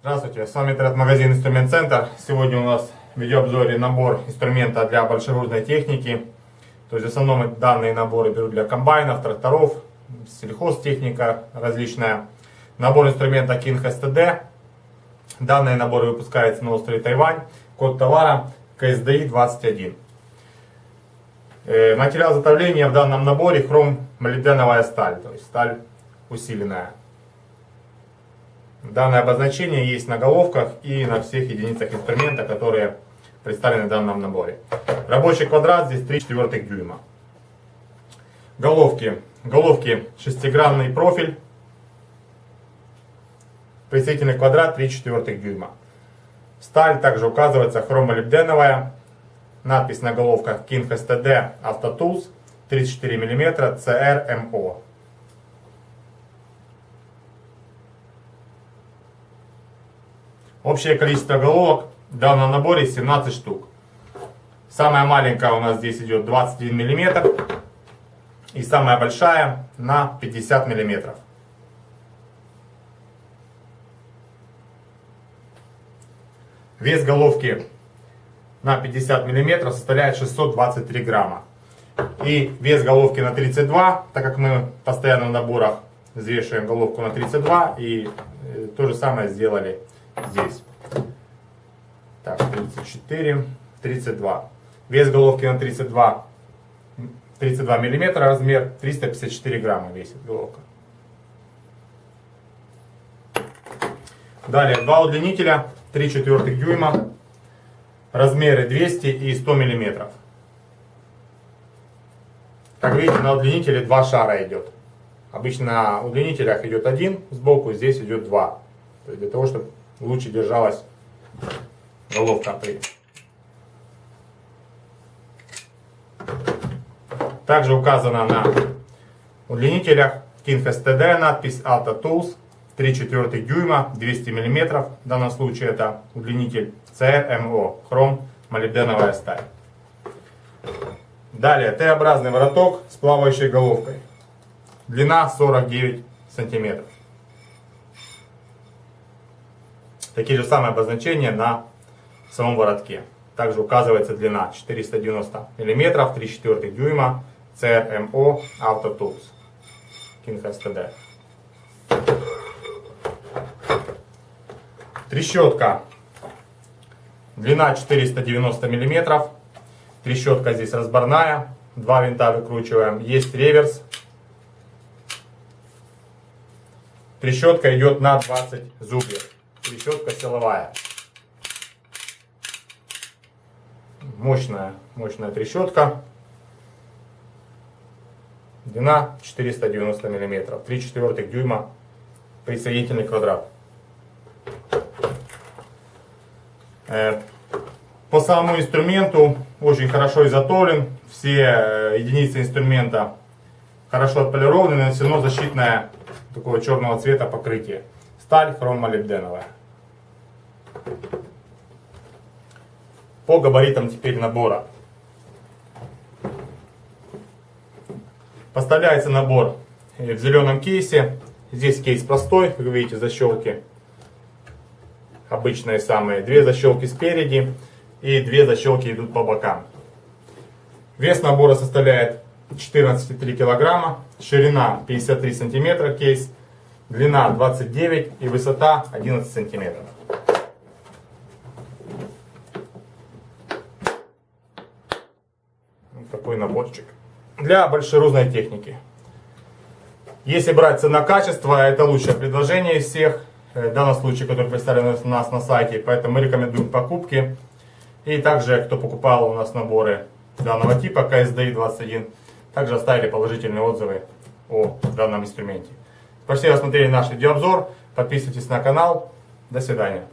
Здравствуйте, с вами интернет-магазин Инструмент Центр. Сегодня у нас в видеообзоре набор инструмента для большегрузной техники. То есть в основном данные наборы берут для комбайнов, тракторов, сельхозтехника различная. Набор инструмента King STD. Данные наборы выпускаются на острове Тайвань. Код товара KSDI 21. Э, материал изготовления в данном наборе хром молибденовая сталь, то есть сталь усиленная. Данное обозначение есть на головках и на всех единицах инструмента, которые представлены в данном наборе. Рабочий квадрат здесь 3 четвертых дюйма. Головки. Головки шестигранный профиль. Прицельный квадрат 3 четвертых дюйма. Сталь также указывается хромолибденовая Надпись на головках King STD Autotools 34 мм CRMO. Общее количество головок в данном наборе 17 штук. Самая маленькая у нас здесь идет 21 мм. И самая большая на 50 мм. Вес головки на 50 мм составляет 623 грамма. И вес головки на 32, так как мы постоянно в наборах взвешиваем головку на 32. И э, то же самое сделали здесь. Так, 34, 32. Вес головки на 32, 32 миллиметра размер, 354 грамма весит головка. Далее, два удлинителя, 3 четвертых дюйма, размеры 200 и 100 миллиметров. Как видите, на удлинителе два шара идет. Обычно на удлинителях идет один сбоку, здесь идет два. То есть для того, чтобы лучше держалась головка при. Также указано на удлинителях King STD надпись Alta Tools 3 четвертых дюйма 200 мм. В данном случае это удлинитель CMO, хром молибденовая сталь. Далее Т-образный вороток с плавающей головкой. Длина 49 сантиметров. Такие же самые обозначения на самом воротке. Также указывается длина 490 мм, 3 четвертых дюйма, CRMO Auto Tools. King STD. Трещотка. Длина 490 мм. Трещотка здесь разборная. Два винта выкручиваем. Есть реверс. Трещотка идет на 20 зубьев. Трещотка силовая. Мощная, мощная трещотка. Длина 490 мм. 3 четвертых дюйма присоединительный квадрат. Э, по самому инструменту очень хорошо изготовлен. Все э, единицы инструмента хорошо отполированы, нанесено защитное такого черного цвета покрытие. Сталь хромолибденовая. По габаритам теперь набора. Поставляется набор в зеленом кейсе. Здесь кейс простой, вы видите защелки обычные самые. Две защелки спереди и две защелки идут по бокам. Вес набора составляет 14,3 килограмма, ширина 53 сантиметра кейс, длина 29 и высота 11 сантиметров. Такой наборчик. Для большерузной техники. Если брать цена-качество, это лучшее предложение из всех. Э, в данном случае, который представлен у нас на сайте. Поэтому мы рекомендуем покупки. И также, кто покупал у нас наборы данного типа KSDI 21, также оставили положительные отзывы о данном инструменте. Спасибо, что смотрели наш видеообзор. Подписывайтесь на канал. До свидания.